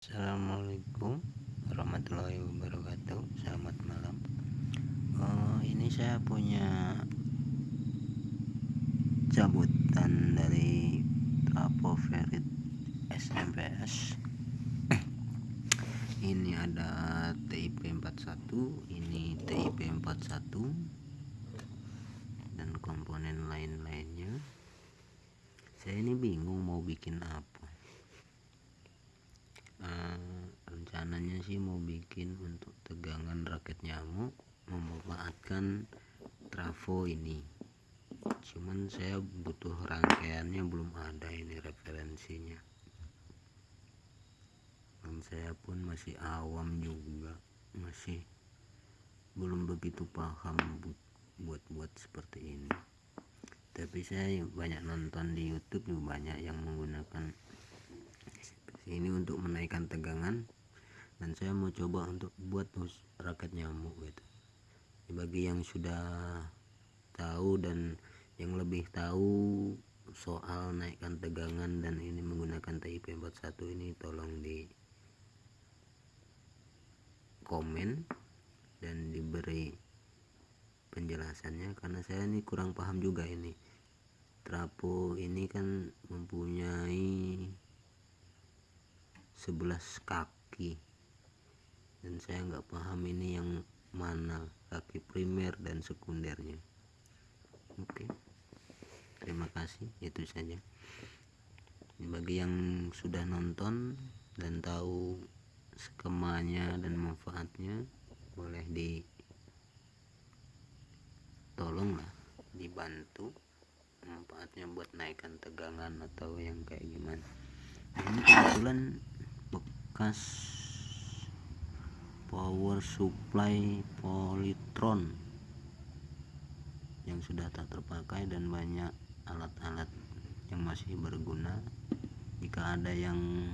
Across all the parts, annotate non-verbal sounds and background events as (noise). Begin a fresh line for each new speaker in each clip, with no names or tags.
Assalamualaikum warahmatullahi wabarakatuh. Selamat malam. Uh, Ini saya punya Cabutan dari Trapo Ferit SMPS (clears throat) Ini ada TIP 41 Ini TIP 41 Dan komponen lain-lainnya. Saya ini bingung mau bikin apa uh, rencananya sih mau bikin untuk tegangan raket nyamuk memanfaatkan trafo ini. Cuman saya butuh rangkaiannya belum ada ini referensinya. Dan saya pun masih awam juga masih belum begitu paham buat-buat seperti ini. Tapi saya banyak nonton di YouTube banyak yang menggunakan ini untuk menaikkan tegangan dan saya mau coba untuk buat raket nyamuk gitu. Bagi yang sudah tahu dan yang lebih tahu soal naikkan tegangan dan ini menggunakan TIP 41 ini tolong di komen dan diberi penjelasannya karena saya ini kurang paham juga ini. Trapo ini kan mempunyai 11 kaki dan saya nggak paham ini yang mana kaki primer dan sekundernya. Oke. Terima kasih itu saja. Bagi yang sudah nonton dan tahu skemanya dan manfaatnya boleh di tolong lah dibantu. Manfaatnya buat naikkan tegangan atau yang kayak gimana. Ini kebetulan bekas power supply polytron yang sudah tak terpakai dan banyak alat-alat yang masih berguna. Jika ada yang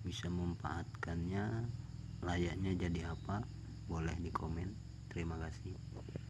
bisa memanfaatkannya layaknya jadi apa boleh di komen. Terima kasih